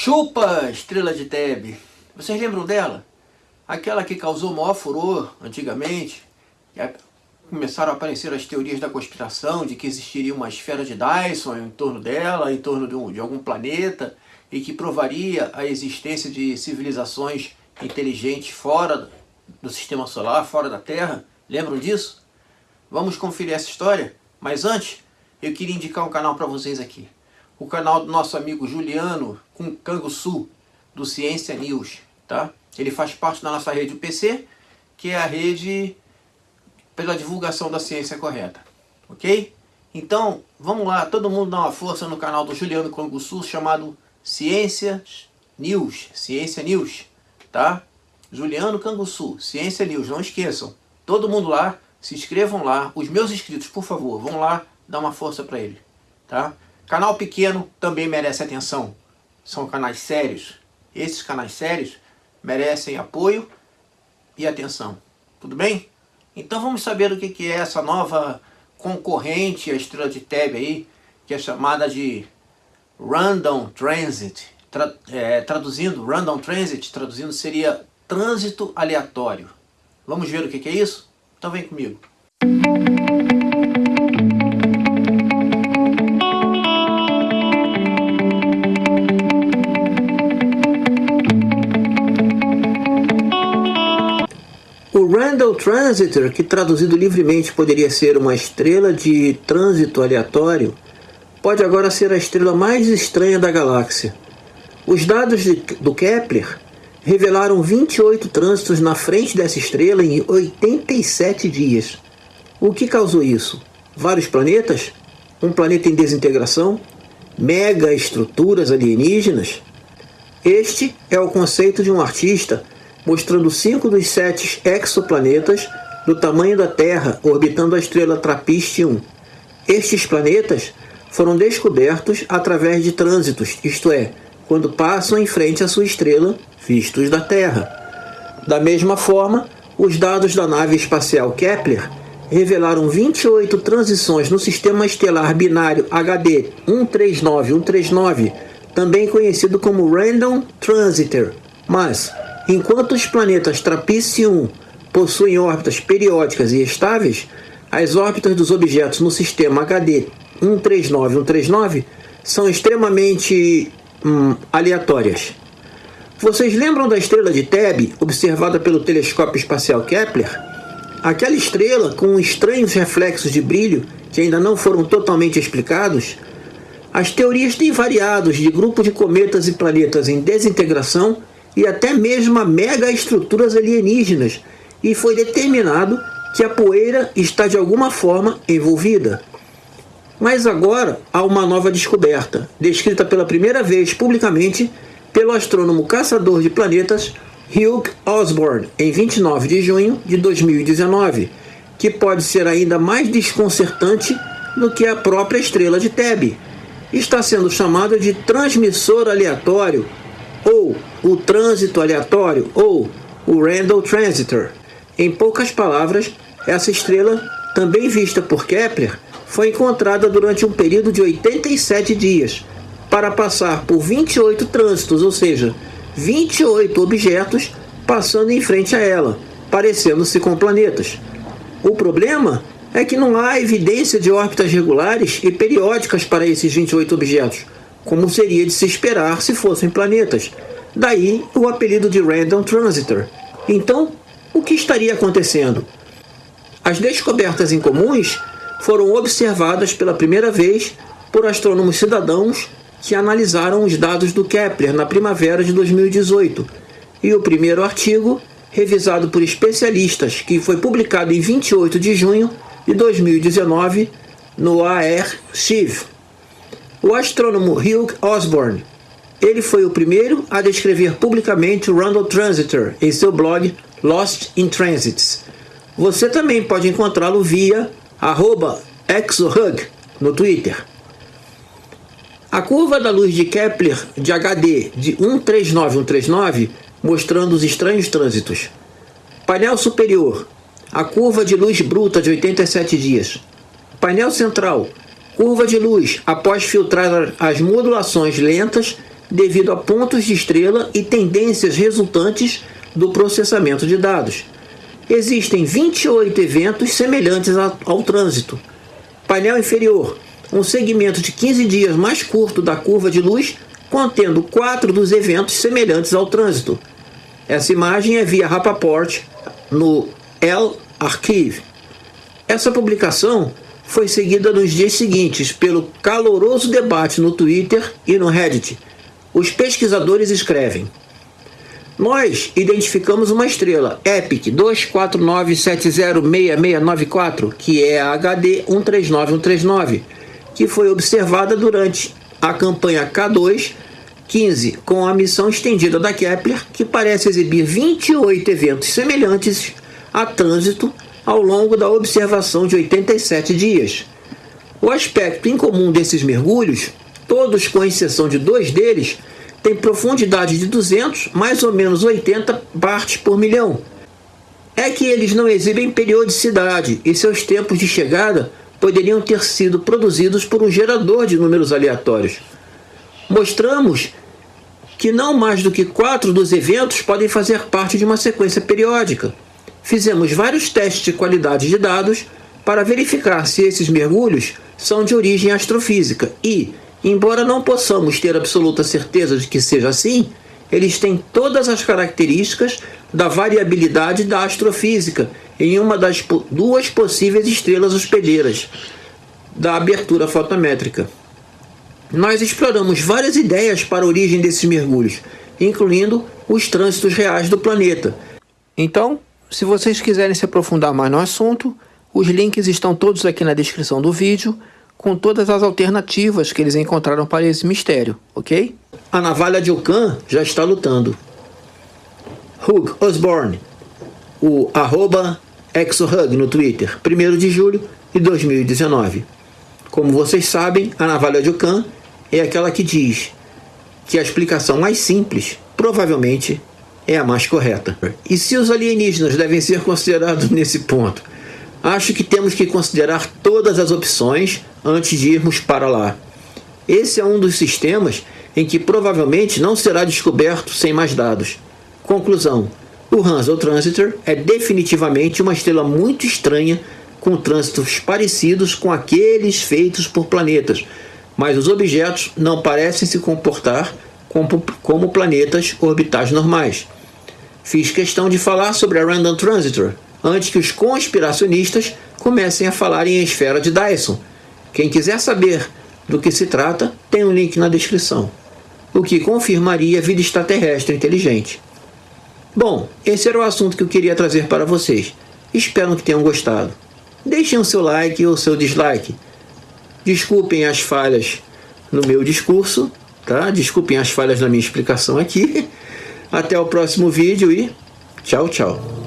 Chupa, estrela de Tebe. Vocês lembram dela? Aquela que causou maior furor antigamente. Começaram a aparecer as teorias da conspiração de que existiria uma esfera de Dyson em torno dela, em torno de, um, de algum planeta, e que provaria a existência de civilizações inteligentes fora do sistema solar, fora da Terra. Lembram disso? Vamos conferir essa história? Mas antes, eu queria indicar um canal para vocês aqui o canal do nosso amigo Juliano com Canguçu, do Ciência News. Tá? Ele faz parte da nossa rede UPC, que é a rede pela divulgação da ciência correta. Ok? Então, vamos lá, todo mundo dá uma força no canal do Juliano Canguçu, chamado Ciência News. Ciência News, tá? Juliano Canguçu, Ciência News, não esqueçam. Todo mundo lá, se inscrevam lá. Os meus inscritos, por favor, vão lá dar uma força para ele, tá? Canal pequeno também merece atenção. São canais sérios. Esses canais sérios merecem apoio e atenção. Tudo bem? Então vamos saber o que é essa nova concorrente à Estrela de Tebe aí, que é chamada de Random Transit. Tra é, traduzindo, Random Transit, traduzindo seria trânsito aleatório. Vamos ver o que é isso? Então vem comigo. Randall Transitor, que traduzido livremente poderia ser uma estrela de trânsito aleatório, pode agora ser a estrela mais estranha da galáxia. Os dados de, do Kepler revelaram 28 trânsitos na frente dessa estrela em 87 dias. O que causou isso? Vários planetas? Um planeta em desintegração? Mega estruturas alienígenas? Este é o conceito de um artista mostrando cinco dos sete exoplanetas do tamanho da Terra orbitando a estrela TRAPPIST-1. Estes planetas foram descobertos através de trânsitos, isto é, quando passam em frente à sua estrela, vistos da Terra. Da mesma forma, os dados da nave espacial Kepler revelaram 28 transições no sistema estelar binário HD 139139, também conhecido como Random Transiter, mas Enquanto os planetas Trapiche-1 possuem órbitas periódicas e estáveis, as órbitas dos objetos no sistema HD 139 139 são extremamente hum, aleatórias. Vocês lembram da estrela de Tebe, observada pelo telescópio espacial Kepler? Aquela estrela com estranhos reflexos de brilho que ainda não foram totalmente explicados? As teorias têm variado de grupos de cometas e planetas em desintegração e até mesmo a megaestruturas alienígenas, e foi determinado que a poeira está de alguma forma envolvida. Mas agora há uma nova descoberta, descrita pela primeira vez publicamente pelo astrônomo caçador de planetas Hugh Osborne, em 29 de junho de 2019, que pode ser ainda mais desconcertante do que a própria estrela de Tebe. Está sendo chamada de transmissor aleatório ou o trânsito aleatório, ou o Randall Transitor. Em poucas palavras, essa estrela, também vista por Kepler, foi encontrada durante um período de 87 dias, para passar por 28 trânsitos, ou seja, 28 objetos passando em frente a ela, parecendo-se com planetas. O problema é que não há evidência de órbitas regulares e periódicas para esses 28 objetos, como seria de se esperar se fossem planetas. Daí o apelido de Random Transitor. Então, o que estaria acontecendo? As descobertas incomuns foram observadas pela primeira vez por astrônomos cidadãos que analisaram os dados do Kepler na primavera de 2018. E o primeiro artigo, revisado por especialistas, que foi publicado em 28 de junho de 2019 no AR-CIV. O astrônomo Hugh Osborne ele foi o primeiro a descrever publicamente o Randall Transitor em seu blog Lost in Transits. Você também pode encontrá-lo via exohug no Twitter. A curva da luz de Kepler de HD de 139139 mostrando os estranhos trânsitos. Painel superior, a curva de luz bruta de 87 dias. Painel central, curva de luz após filtrar as modulações lentas devido a pontos de estrela e tendências resultantes do processamento de dados. Existem 28 eventos semelhantes ao trânsito. Painel inferior, um segmento de 15 dias mais curto da curva de luz, contendo quatro dos eventos semelhantes ao trânsito. Essa imagem é via Rapaport no L Archive. Essa publicação foi seguida nos dias seguintes pelo caloroso debate no Twitter e no Reddit. Os pesquisadores escrevem nós identificamos uma estrela, EPIC 249706694, que é a HD 139139, que foi observada durante a campanha K2 15 com a missão estendida da Kepler, que parece exibir 28 eventos semelhantes a trânsito ao longo da observação de 87 dias. O aspecto incomum desses mergulhos, todos com exceção de dois deles, tem profundidade de 200, mais ou menos 80 partes por milhão. É que eles não exibem periodicidade e seus tempos de chegada poderiam ter sido produzidos por um gerador de números aleatórios. Mostramos que não mais do que quatro dos eventos podem fazer parte de uma sequência periódica. Fizemos vários testes de qualidade de dados para verificar se esses mergulhos são de origem astrofísica e, Embora não possamos ter absoluta certeza de que seja assim, eles têm todas as características da variabilidade da astrofísica em uma das duas possíveis estrelas hospedeiras da abertura fotométrica. Nós exploramos várias ideias para a origem desses mergulhos, incluindo os trânsitos reais do planeta. Então, se vocês quiserem se aprofundar mais no assunto, os links estão todos aqui na descrição do vídeo com todas as alternativas que eles encontraram para esse mistério, ok? A navalha de Ocan já está lutando. Hugh Osborne, o arroba ExoHug no Twitter, 1 de julho de 2019. Como vocês sabem, a navalha de Ocan é aquela que diz que a explicação mais simples, provavelmente, é a mais correta. E se os alienígenas devem ser considerados nesse ponto? Acho que temos que considerar todas as opções antes de irmos para lá. Esse é um dos sistemas em que provavelmente não será descoberto sem mais dados. Conclusão. O Hansel Transitor é definitivamente uma estrela muito estranha com trânsitos parecidos com aqueles feitos por planetas, mas os objetos não parecem se comportar como, como planetas orbitais normais. Fiz questão de falar sobre a Random Transitor antes que os conspiracionistas comecem a falar em esfera de Dyson, quem quiser saber do que se trata, tem um link na descrição, o que confirmaria vida extraterrestre inteligente. Bom, esse era o assunto que eu queria trazer para vocês. Espero que tenham gostado. Deixem o seu like ou seu dislike. Desculpem as falhas no meu discurso, tá? Desculpem as falhas na minha explicação aqui. Até o próximo vídeo e tchau, tchau.